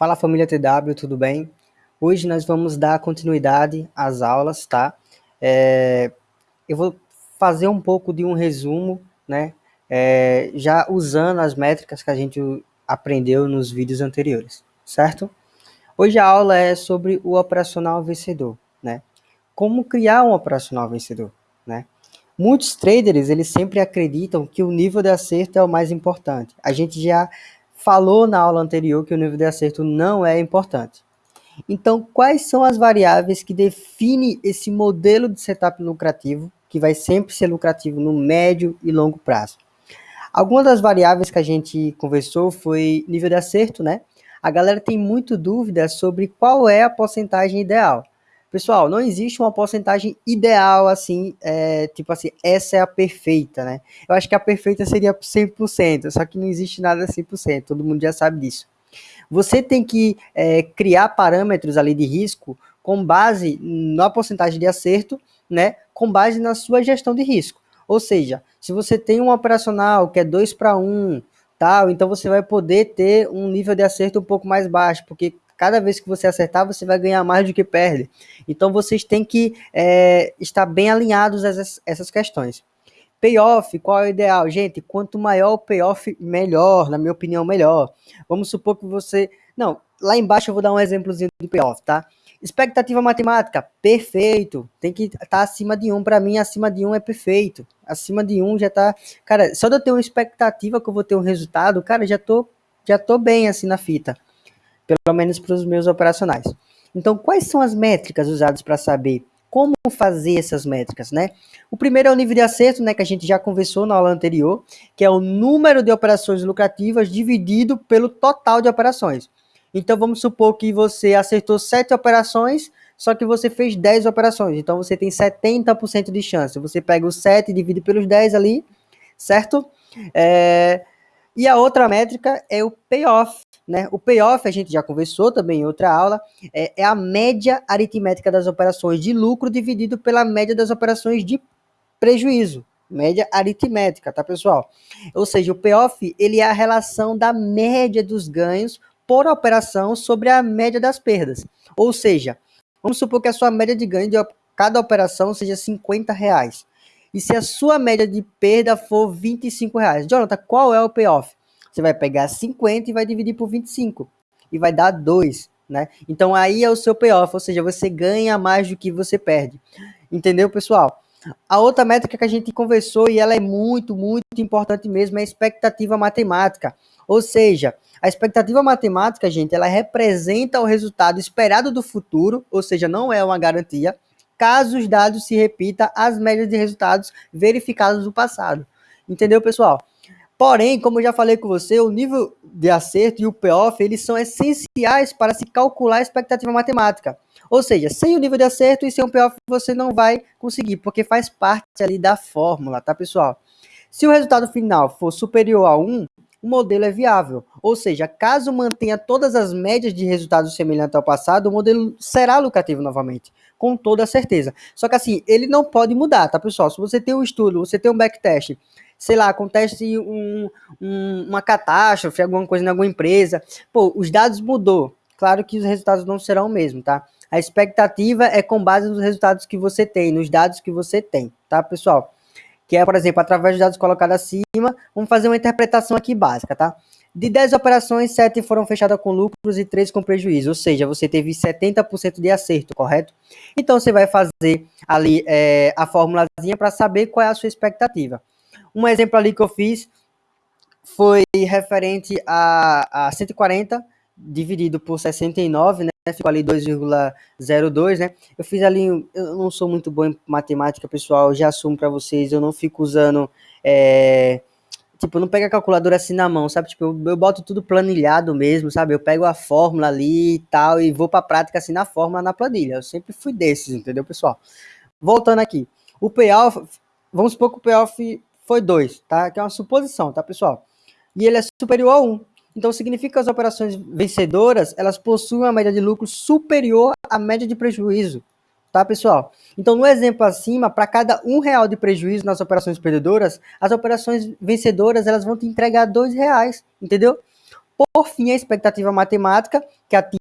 Fala família TW, tudo bem? Hoje nós vamos dar continuidade às aulas, tá? É, eu vou fazer um pouco de um resumo, né? É, já usando as métricas que a gente aprendeu nos vídeos anteriores, certo? Hoje a aula é sobre o operacional vencedor, né? Como criar um operacional vencedor, né? Muitos traders, eles sempre acreditam que o nível de acerto é o mais importante. A gente já falou na aula anterior que o nível de acerto não é importante. Então, quais são as variáveis que definem esse modelo de setup lucrativo, que vai sempre ser lucrativo no médio e longo prazo? Algumas das variáveis que a gente conversou foi nível de acerto, né? A galera tem muito dúvida sobre qual é a porcentagem ideal. Pessoal, não existe uma porcentagem ideal assim, é, tipo assim, essa é a perfeita, né? Eu acho que a perfeita seria 100%, só que não existe nada 100%, todo mundo já sabe disso. Você tem que é, criar parâmetros ali de risco com base na porcentagem de acerto, né? Com base na sua gestão de risco. Ou seja, se você tem um operacional que é 2 para 1, tal, então você vai poder ter um nível de acerto um pouco mais baixo, porque cada vez que você acertar, você vai ganhar mais do que perde. Então vocês têm que é, estar bem alinhados a essas, essas questões. Payoff, qual é o ideal? Gente, quanto maior o payoff, melhor, na minha opinião, melhor. Vamos supor que você. Não, lá embaixo eu vou dar um exemplozinho do payoff, tá? Expectativa matemática, perfeito. Tem que estar tá acima de 1. Para mim, acima de 1 é perfeito. Acima de 1 já tá. Cara, só de eu ter uma expectativa que eu vou ter um resultado, cara, já tô, já tô bem assim na fita pelo menos para os meus operacionais. Então, quais são as métricas usadas para saber como fazer essas métricas, né? O primeiro é o nível de acerto, né, que a gente já conversou na aula anterior, que é o número de operações lucrativas dividido pelo total de operações. Então, vamos supor que você acertou 7 operações, só que você fez 10 operações. Então, você tem 70% de chance. Você pega o 7 e divide pelos 10 ali, certo? É... E a outra métrica é o payoff, né? O payoff, a gente já conversou também em outra aula, é, é a média aritmética das operações de lucro dividido pela média das operações de prejuízo. Média aritmética, tá, pessoal? Ou seja, o payoff, ele é a relação da média dos ganhos por operação sobre a média das perdas. Ou seja, vamos supor que a sua média de ganho de cada operação seja 50 reais. E se a sua média de perda for 25 reais. Jonathan, qual é o payoff? Você vai pegar 50 e vai dividir por 25. E vai dar 2, né? Então aí é o seu payoff, ou seja, você ganha mais do que você perde. Entendeu, pessoal? A outra métrica que a gente conversou e ela é muito, muito importante mesmo é a expectativa matemática. Ou seja, a expectativa matemática, gente, ela representa o resultado esperado do futuro, ou seja, não é uma garantia, caso os dados se repita as médias de resultados verificados no passado. Entendeu, pessoal? Porém, como eu já falei com você, o nível de acerto e o payoff, eles são essenciais para se calcular a expectativa matemática. Ou seja, sem o nível de acerto e sem o payoff você não vai conseguir, porque faz parte ali da fórmula, tá, pessoal? Se o resultado final for superior a 1, o modelo é viável. Ou seja, caso mantenha todas as médias de resultados semelhantes ao passado, o modelo será lucrativo novamente, com toda certeza. Só que assim, ele não pode mudar, tá, pessoal? Se você tem um estudo, você tem um backtest, sei lá, acontece um, um, uma catástrofe, alguma coisa em alguma empresa, pô, os dados mudou. Claro que os resultados não serão o mesmo, tá? A expectativa é com base nos resultados que você tem, nos dados que você tem, tá, pessoal? Que é, por exemplo, através dos dados colocados acima, vamos fazer uma interpretação aqui básica, tá? De 10 operações, 7 foram fechadas com lucros e 3 com prejuízo, ou seja, você teve 70% de acerto, correto? Então você vai fazer ali é, a formulazinha para saber qual é a sua expectativa. Um exemplo ali que eu fiz foi referente a, a 140 dividido por 69, né? Ficou ali 2,02, né? Eu fiz ali, eu não sou muito bom em matemática, pessoal, já assumo para vocês, eu não fico usando, é, tipo, eu não pego a calculadora assim na mão, sabe? Tipo, eu, eu boto tudo planilhado mesmo, sabe? Eu pego a fórmula ali e tal e vou para prática assim na fórmula, na planilha. Eu sempre fui desses, entendeu, pessoal? Voltando aqui, o payoff, vamos supor que o payoff foi 2, tá? Que é uma suposição, tá, pessoal? E ele é superior a 1. Um. Então significa que as operações vencedoras, elas possuem uma média de lucro superior à média de prejuízo, tá, pessoal? Então no exemplo acima, para cada um real de prejuízo nas operações perdedoras, as operações vencedoras, elas vão te entregar dois reais, entendeu? por fim, a expectativa matemática, que atinge